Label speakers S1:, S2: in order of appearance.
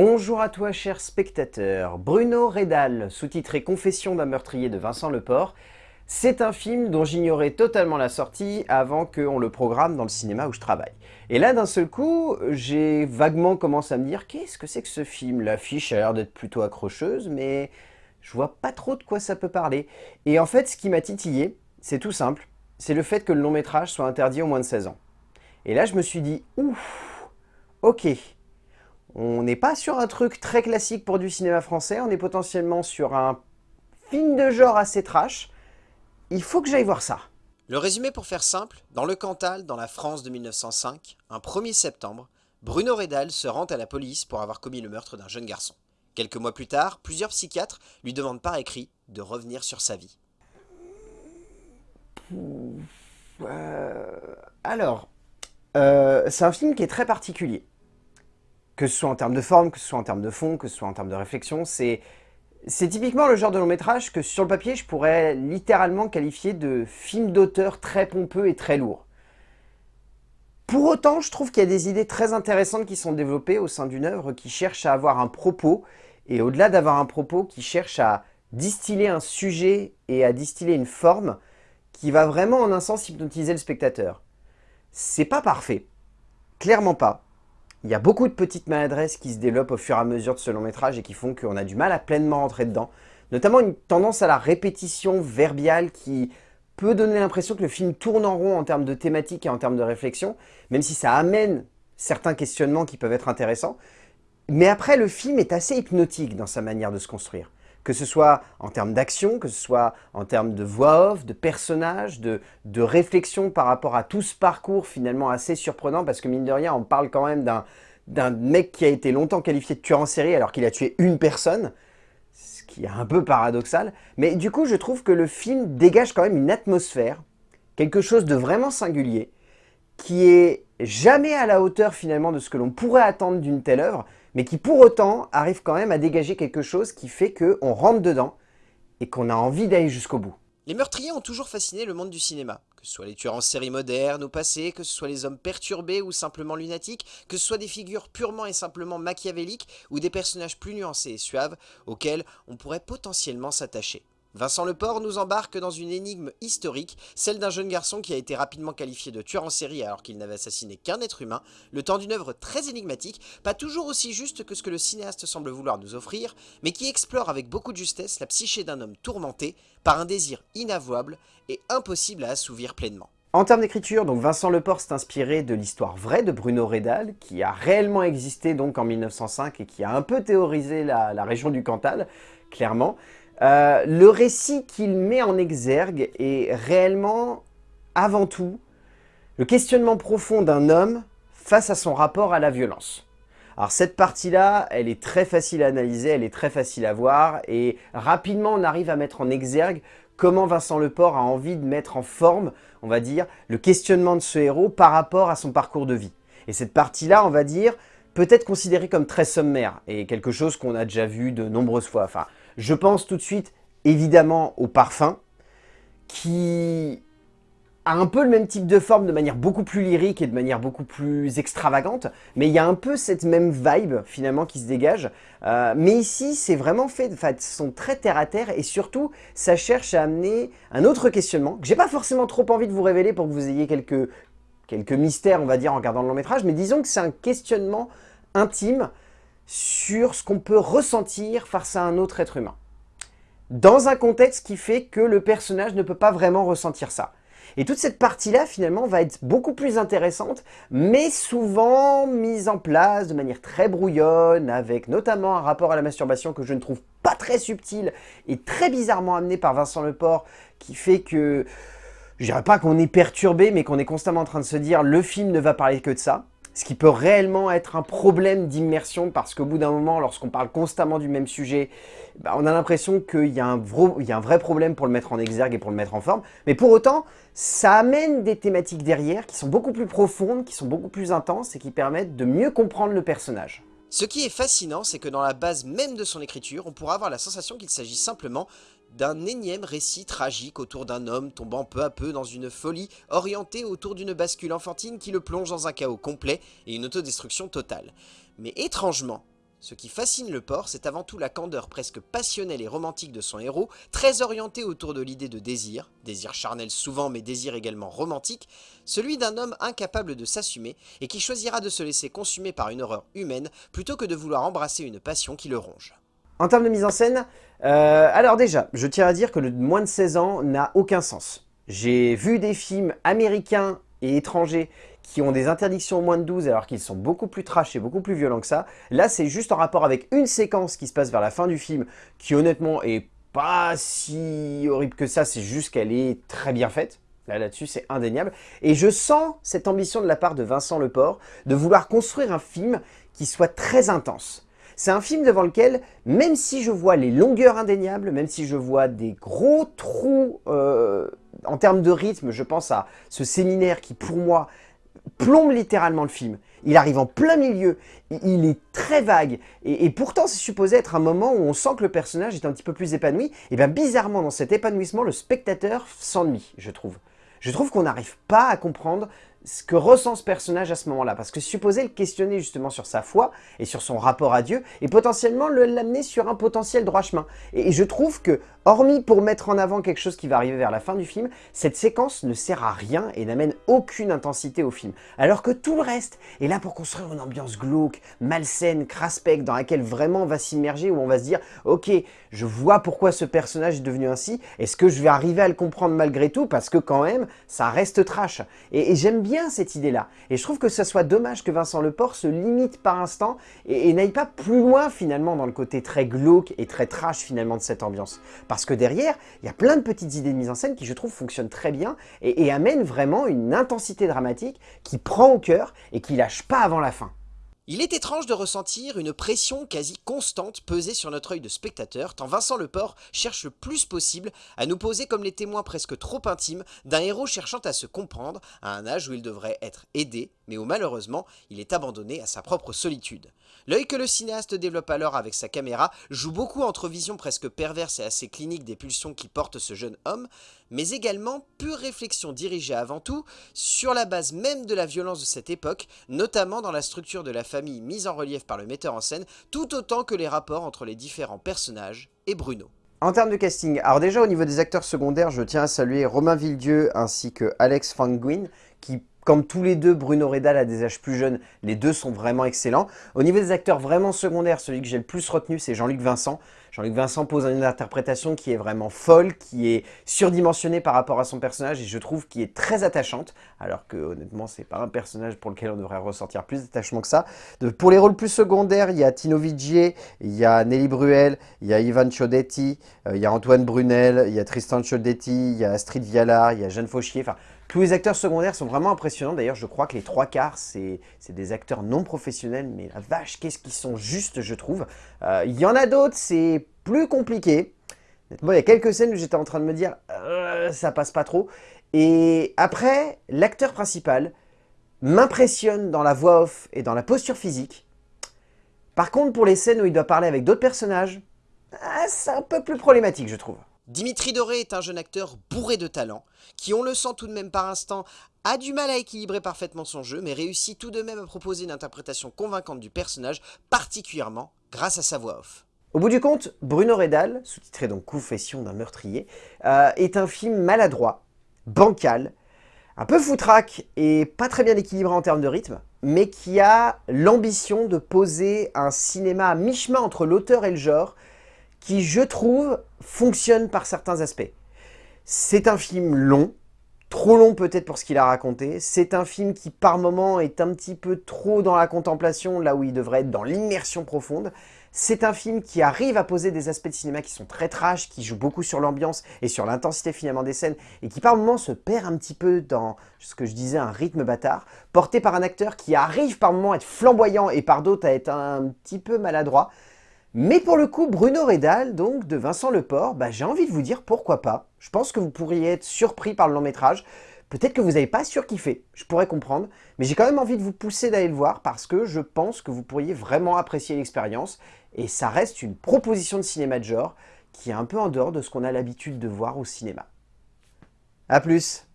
S1: Bonjour à toi cher spectateur, Bruno Redal, sous-titré Confession d'un meurtrier de Vincent Leport, c'est un film dont j'ignorais totalement la sortie avant qu'on le programme dans le cinéma où je travaille. Et là d'un seul coup, j'ai vaguement commencé à me dire qu'est-ce que c'est que ce film? L'affiche a l'air d'être plutôt accrocheuse, mais je vois pas trop de quoi ça peut parler. Et en fait, ce qui m'a titillé, c'est tout simple, c'est le fait que le long métrage soit interdit aux moins de 16 ans. Et là je me suis dit, ouf, ok, on n'est pas sur un truc très classique pour du cinéma français, on est potentiellement sur un film de genre assez trash. Il faut que j'aille voir ça.
S2: Le résumé pour faire simple, dans le Cantal, dans la France de 1905, un 1er septembre, Bruno Redal se rend à la police pour avoir commis le meurtre d'un jeune garçon. Quelques mois plus tard, plusieurs psychiatres lui demandent par écrit de revenir sur sa vie.
S1: Euh, alors, euh, c'est un film qui est très particulier que ce soit en termes de forme, que ce soit en termes de fond, que ce soit en termes de réflexion, c'est typiquement le genre de long métrage que sur le papier, je pourrais littéralement qualifier de film d'auteur très pompeux et très lourd. Pour autant, je trouve qu'il y a des idées très intéressantes qui sont développées au sein d'une œuvre qui cherche à avoir un propos, et au-delà d'avoir un propos, qui cherche à distiller un sujet et à distiller une forme qui va vraiment en un sens hypnotiser le spectateur. C'est pas parfait, clairement pas. Il y a beaucoup de petites maladresses qui se développent au fur et à mesure de ce long métrage et qui font qu'on a du mal à pleinement rentrer dedans. Notamment une tendance à la répétition verbiale qui peut donner l'impression que le film tourne en rond en termes de thématique et en termes de réflexion, même si ça amène certains questionnements qui peuvent être intéressants. Mais après, le film est assez hypnotique dans sa manière de se construire que ce soit en termes d'action, que ce soit en termes de voix off, de personnages, de, de réflexion par rapport à tout ce parcours finalement assez surprenant, parce que mine de rien, on parle quand même d'un mec qui a été longtemps qualifié de tueur en série alors qu'il a tué une personne, ce qui est un peu paradoxal. Mais du coup, je trouve que le film dégage quand même une atmosphère, quelque chose de vraiment singulier, qui est jamais à la hauteur finalement de ce que l'on pourrait attendre d'une telle œuvre, mais qui pour autant arrive quand même à dégager quelque chose qui fait qu'on rentre dedans et qu'on a envie d'aller jusqu'au bout.
S2: Les meurtriers ont toujours fasciné le monde du cinéma, que ce soit les tueurs en série modernes ou passés, que ce soit les hommes perturbés ou simplement lunatiques, que ce soit des figures purement et simplement machiavéliques ou des personnages plus nuancés et suaves auxquels on pourrait potentiellement s'attacher. Vincent Leport nous embarque dans une énigme historique, celle d'un jeune garçon qui a été rapidement qualifié de tueur en série alors qu'il n'avait assassiné qu'un être humain, le temps d'une œuvre très énigmatique, pas toujours aussi juste que ce que le cinéaste semble vouloir nous offrir, mais qui explore avec beaucoup de justesse la psyché d'un homme tourmenté par un désir inavouable et impossible à assouvir pleinement.
S1: En termes d'écriture, Vincent Leport s'est inspiré de l'histoire vraie de Bruno Redal, qui a réellement existé donc en 1905 et qui a un peu théorisé la région du Cantal, clairement. Euh, le récit qu'il met en exergue est réellement, avant tout, le questionnement profond d'un homme face à son rapport à la violence. Alors cette partie-là, elle est très facile à analyser, elle est très facile à voir, et rapidement on arrive à mettre en exergue comment Vincent Leport a envie de mettre en forme, on va dire, le questionnement de ce héros par rapport à son parcours de vie. Et cette partie-là, on va dire, peut être considérée comme très sommaire, et quelque chose qu'on a déjà vu de nombreuses fois. Enfin, je pense tout de suite, évidemment, au parfum, qui a un peu le même type de forme de manière beaucoup plus lyrique et de manière beaucoup plus extravagante, mais il y a un peu cette même vibe finalement qui se dégage. Euh, mais ici, c'est vraiment fait de façon très terre-à-terre et surtout, ça cherche à amener un autre questionnement que j'ai pas forcément trop envie de vous révéler pour que vous ayez quelques, quelques mystères, on va dire, en regardant le long métrage, mais disons que c'est un questionnement intime sur ce qu'on peut ressentir face à un autre être humain. Dans un contexte qui fait que le personnage ne peut pas vraiment ressentir ça. Et toute cette partie-là, finalement, va être beaucoup plus intéressante, mais souvent mise en place de manière très brouillonne, avec notamment un rapport à la masturbation que je ne trouve pas très subtil et très bizarrement amené par Vincent Leport, qui fait que, je dirais pas qu'on est perturbé, mais qu'on est constamment en train de se dire « le film ne va parler que de ça » ce qui peut réellement être un problème d'immersion parce qu'au bout d'un moment, lorsqu'on parle constamment du même sujet, bah, on a l'impression qu'il y, a un vrai problème pour le mettre en exergue et pour le mettre en forme. Mais pour autant, ça amène des thématiques derrière qui sont beaucoup plus profondes, qui sont beaucoup plus intenses et qui permettent de mieux comprendre le personnage.
S2: Ce qui est fascinant, c'est que dans la base même de son écriture, on pourra avoir la sensation qu'il s'agit simplement d'un énième récit tragique autour d'un homme tombant peu à peu dans une folie orientée autour d'une bascule enfantine qui le plonge dans un chaos complet et une autodestruction totale. Mais étrangement, Ce qui fascine le porc, c'est avant tout la candeur presque passionnelle et romantique de son héros, très orienté autour de l'idée de désir, désir charnel souvent mais désir également romantique, celui d'un homme incapable de s'assumer et qui choisira de se laisser consumer par une horreur humaine plutôt que de vouloir embrasser une passion qui le ronge.
S1: En termes de mise en scène, euh, alors déjà, je tiens à dire que le moins de 16 ans n'a aucun sens. J'ai vu des films américains et étrangers qui ont des interdictions au moins de 12 alors qu'ils sont beaucoup plus trash et beaucoup plus violents que ça. Là, c'est juste en rapport avec une séquence qui se passe vers la fin du film qui honnêtement est pas si horrible que ça, c'est juste qu'elle est très bien faite. Là, là-dessus, c'est indéniable. Et je sens cette ambition de la part de Vincent Leport de vouloir construire un film qui soit très intense. C'est un film devant lequel, même si je vois les longueurs indéniables, même si je vois des gros trous euh, en termes de rythme, je pense à ce séminaire qui, pour moi, plombe littéralement le film. Il arrive en plein milieu, il est très vague, et, pourtant c'est supposé être un moment où on sent que le personnage est un petit peu plus épanoui, et bien bizarrement dans cet épanouissement, le spectateur s'ennuie, je trouve. Je trouve qu'on n'arrive pas à comprendre ce que ressent ce personnage à ce moment-là. Parce que supposer le questionner justement sur sa foi et sur son rapport à Dieu et potentiellement l'amener sur un potentiel droit chemin. Et, je trouve que, hormis pour mettre en avant quelque chose qui va arriver vers la fin du film, cette séquence ne sert à rien et n'amène aucune intensité au film. Alors que tout le reste est là pour construire une ambiance glauque, malsaine, craspec, dans laquelle vraiment on va s'immerger, où on va se dire « Ok, je vois pourquoi ce personnage est devenu ainsi, est-ce que je vais arriver à le comprendre malgré tout ?» Parce que quand même, ça reste trash. Et, et j'aime bien cette idée-là. Et je trouve que ça soit dommage que Vincent Leport se limite par instant et, n'aille pas plus loin finalement dans le côté très glauque et très trash finalement de cette ambiance. Parce que derrière, il y a plein de petites idées de mise en scène qui je trouve fonctionnent très bien et, et amènent vraiment une intensité dramatique qui prend au cœur et qui lâche pas avant la fin.
S2: Il est étrange de ressentir une pression quasi constante peser sur notre œil de spectateur, tant Vincent Leport cherche le plus possible à nous poser comme les témoins presque trop intimes d'un héros cherchant à se comprendre à un âge où il devrait être aidé, mais où malheureusement il est abandonné à sa propre solitude. L'œil que le cinéaste développe alors avec sa caméra joue beaucoup entre vision presque perverse et assez clinique des pulsions qui portent ce jeune homme, mais également pure réflexion dirigée avant tout sur la base même de la violence de cette époque, notamment dans la structure de la famille mise en relief par le metteur en scène, tout autant que les rapports entre les différents personnages et Bruno.
S1: En termes de casting, alors déjà au niveau des acteurs secondaires, je tiens à saluer Romain Villedieu ainsi que Alex Fanguin, qui comme tous les deux, Bruno Redal a des âges plus jeunes, les deux sont vraiment excellents. Au niveau des acteurs vraiment secondaires, celui que j'ai le plus retenu, c'est Jean-Luc Vincent. Jean-Luc Vincent pose une interprétation qui est vraiment folle, qui est surdimensionnée par rapport à son personnage et je trouve qui est très attachante, alors que honnêtement, c'est pas un personnage pour lequel on devrait ressortir plus d'attachement que ça. pour les rôles plus secondaires, il y a Tino Vigier, il y a Nelly Bruel, il y a Ivan Chodetti, euh, il y a Antoine Brunel, il y a Tristan Chodetti, il y a Astrid Vialard, il y a Jeanne Fauchier, enfin tous les acteurs secondaires sont vraiment impressionnants. D'ailleurs, je crois que les trois quarts, c'est des acteurs non professionnels. Mais la vache, qu'est-ce qu'ils sont justes, je trouve. Euh, il y en a d'autres, c'est plus compliqué. Bon, il y a quelques scènes où j'étais en train de me dire euh, ça passe pas trop ». Et après, l'acteur principal m'impressionne dans la voix off et dans la posture physique. Par contre, pour les scènes où il doit parler avec d'autres personnages, ah, c'est un peu plus problématique, je trouve.
S2: Dimitri Doré est un jeune acteur bourré de talent, qui on le sent tout de même par instant, a du mal à équilibrer parfaitement son jeu, mais réussit tout de même à proposer une interprétation convaincante du personnage, particulièrement grâce à sa voix off.
S1: Au bout du compte, Bruno Redal, sous-titré donc Confession d'un meurtrier, euh, est un film maladroit, bancal, un peu foutraque et pas très bien équilibré en termes de rythme, mais qui a l'ambition de poser un cinéma à mi-chemin entre l'auteur et le genre, qui, je trouve, fonctionne par certains aspects. C'est un film long, trop long peut-être pour ce qu'il a raconté. C'est un film qui, par moments, est un petit peu trop dans la contemplation, là où il devrait être dans l'immersion profonde. C'est un film qui arrive à poser des aspects de cinéma qui sont très trash, qui jouent beaucoup sur l'ambiance et sur l'intensité finalement des scènes, et qui par moments se perd un petit peu dans ce que je disais, un rythme bâtard, porté par un acteur qui arrive par moments à être flamboyant et par d'autres à être un petit peu maladroit. Mais pour le coup, Bruno Redal, donc de Vincent Leport, bah, j'ai envie de vous dire pourquoi pas. Je pense que vous pourriez être surpris par le long métrage. Peut-être que vous n'avez pas surkiffé, je pourrais comprendre, mais j'ai quand même envie de vous pousser d'aller le voir parce que je pense que vous pourriez vraiment apprécier l'expérience et ça reste une proposition de cinéma de genre qui est un peu en dehors de ce qu'on a l'habitude de voir au cinéma. A plus